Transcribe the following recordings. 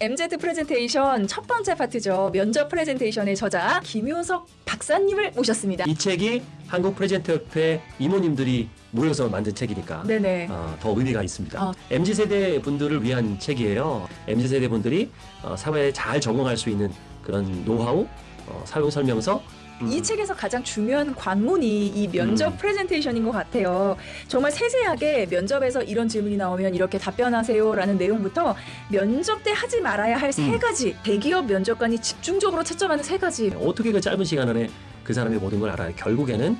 MZ 프레젠테이션 첫 번째 파트죠. 면접 프레젠테이션의 저자 김효석 박사님을 모셨습니다. 이 책이 한국 프레젠터 협회 임원님들이 모여서 만든 책이니까 네네. 어, 더 의미가 있습니다. 어. MZ 세대 분들을 위한 책이에요. MZ 세대 분들이 어, 사회에 잘 적응할 수 있는 그런 노하우, 어, 사용 설명서. 음, 이 책에서 가장 중요한 관문이 이 면접 음. 프레젠테이션인 것 같아요. 정말 세세하게 면접에서 이런 질문이 나오면 이렇게 답변하세요라는 내용부터 면접 때 하지 말아야 할세 음. 가지 대기업 면접관이 집중적으로 채점하는 세 가지 어떻게 그 짧은 시간 안에 그 사람의 모든 걸 알아요. 결국에는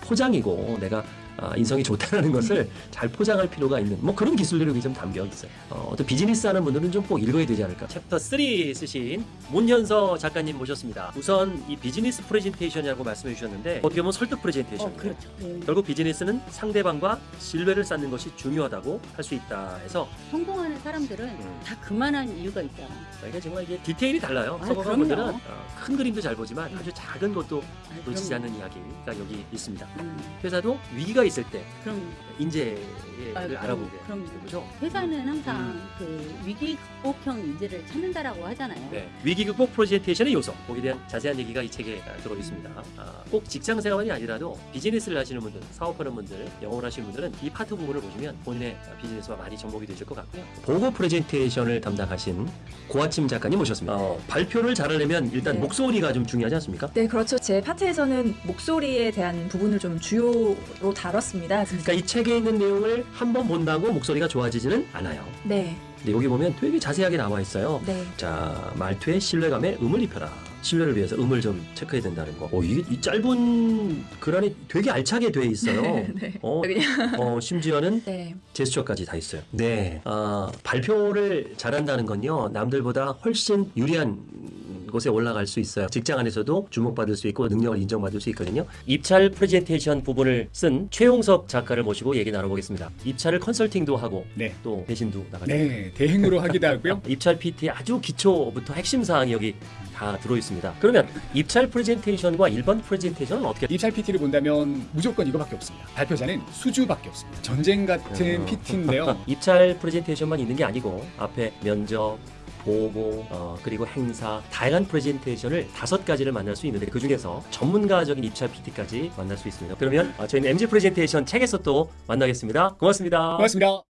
포장이고 내가 아, 인성이 좋다는 것을 잘 포장할 필요가 있는 뭐 그런 기술들이 좀 담겨 있어요. 어, 어떤 비즈니스 하는 분들은 좀 꼭 읽어야 되지 않을까. 챕터 3 쓰신 문현서 작가님 모셨습니다. 우선 이 비즈니스 프레젠테이션이라고 말씀해 주셨는데 어떻게 보면 설득 프레젠테이션. 어, 그렇죠. 네. 결국 비즈니스는 상대방과 신뢰를 쌓는 것이 중요하다고 할 수 있다 해서 성공하는 사람들은 음. 다 그만한 이유가 있다. 이게 정말 이게 디테일이 달라요. 아, 성공한. 분들은 어, 큰 그림도 잘 보지만 아주 작은 것도 아, 놓치지 않는 이야기가 여기 있습니다. 음, 회사도 위기가 있을 때 그럼 인재 를 아, 그럼- 알아보게 그럼요. 되죠. 회사는 항상 음. 그 위기 극복형 인재를 찾는다라고 하잖아요. 네. 위기 극복 프레젠테이션의 요소 거기에 대한 자세한 얘기가 이 책에 아, 들어 있습니다. 아, 꼭 직장 생활이 아니라도 비즈니스를 하시는 분들, 사업하는 분들, 영업을 하시는 분들은 이 파트 부분을 보시면 본인의 비즈니스와 많이 접목이 되실 것 같고요. 보고 프레젠테이션을 담당하신 고아침 작가님 모셨습니다. 어, 발표를 잘하려면 일단 네. 목소리가 좀 중요하지 않습니까? 네, 그렇죠. 제 파트에서는 목소리에 대한 부분을 좀 주요로 다뤘습니다. 그러니까 이 책에 있는 내용을 한 번 본다고 목소리가 좋아지지는 않아요. 네, 근데 여기 보면 되게 자세하게 나와 있어요. 네. 자, 말투에 신뢰감에 음을 입혀라. 신뢰를 위해서 음을 좀 체크해야 된다는 거. 어, 이게 이 짧은 글 안에 되게 알차게 돼 있어요. 네. 어, 그냥 어, 심지어는 네. 제스처까지 다 있어요. 네. 아, 발표를 잘한다는 건요, 남들보다 훨씬 유리한 곳에 올라갈 수 있어요. 직장 안에서도 주목받을 수 있고 능력을 인정받을 수 있거든요. 입찰 프레젠테이션 부분을 쓴 최용석 작가를 모시고 얘기 나눠보겠습니다. 입찰을 컨설팅도 하고 네. 또 대신도 나가죠. 네, 대행으로 하기도 하고요. 입찰 PT의 아주 기초부터 핵심 사항이 여기 다 들어 있습니다. 그러면 입찰 프레젠테이션과 일반 프레젠테이션은 어떻게 입찰 PT를 본다면 무조건 이거밖에 없습니다. 발표자는 수주밖에 없습니다. 전쟁 같은 어. PT인데요. 입찰 프레젠테이션만 있는 게 아니고 앞에 면접 보고 어, 그리고 행사 다양한 프레젠테이션을 다섯 가지를 만날 수 있는데 그 중에서 전문가적인 입찰 PT까지 만날 수 있습니다. 그러면 어, 저희는 MG 프레젠테이션 책에서 또 만나겠습니다. 고맙습니다. 고맙습니다.